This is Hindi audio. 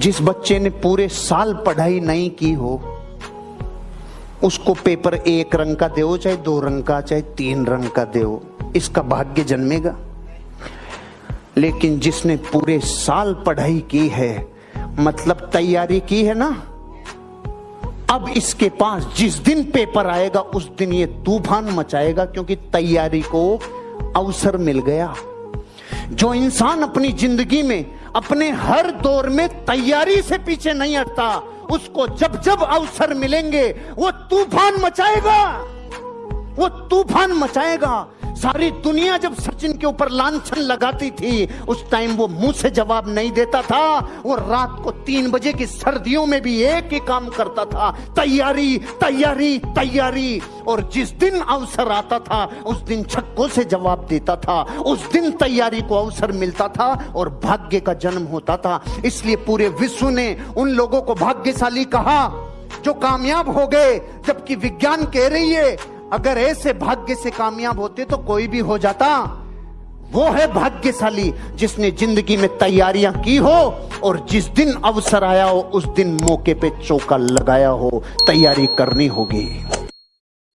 जिस बच्चे ने पूरे साल पढ़ाई नहीं की हो, उसको पेपर एक रंग का दो चाहे दो रंग का, चाहे तीन रंग का दो इसका भाग्य जन्मेगा। लेकिन जिसने पूरे साल पढ़ाई की है मतलब तैयारी की है ना, अब इसके पास जिस दिन पेपर आएगा, उस दिन ये तूफ़ान मचाएगा, क्योंकि तैयारी को अवसर मिल गया। जो इंसान अपनी ज़िंदगी में अपने हर दौर में तैयारी से पीछे नहीं हटता। उसको जब जब अवसर मिलेंगे, वो तूफ़ान मचाएगा। वो तूफ़ान मचाएगा। सारी दुनिया जब सचिन के ऊपर लांछन लगाती थी, उस टाइम वो मुँह से जवाब नहीं देता था। वो रात को तीन बजे की सर्दियों में भी एक ही काम करता था। तैयारी तैयारी तैयारी। और जिस दिन अवसर आता था, उस दिन छक्कों से जवाब देता था। उस दिन तैयारी को अवसर मिलता था और भाग्य का जन्म होता था। इसलिए पूरे विश्व ने उन लोगों को भाग्यशाली कहा, जो कामयाब हो गए, जबकि विज्ञान कह रही है अगर ऐसे भाग्य से कामयाब होते तो कोई भी हो जाता। वो है भाग्यशाली, जिसने ज़िंदगी में तैयारियाँ की हो और जिस दिन अवसर आया हो, उस दिन मौके पे चौका लगाया हो। तैयारी करनी होगी।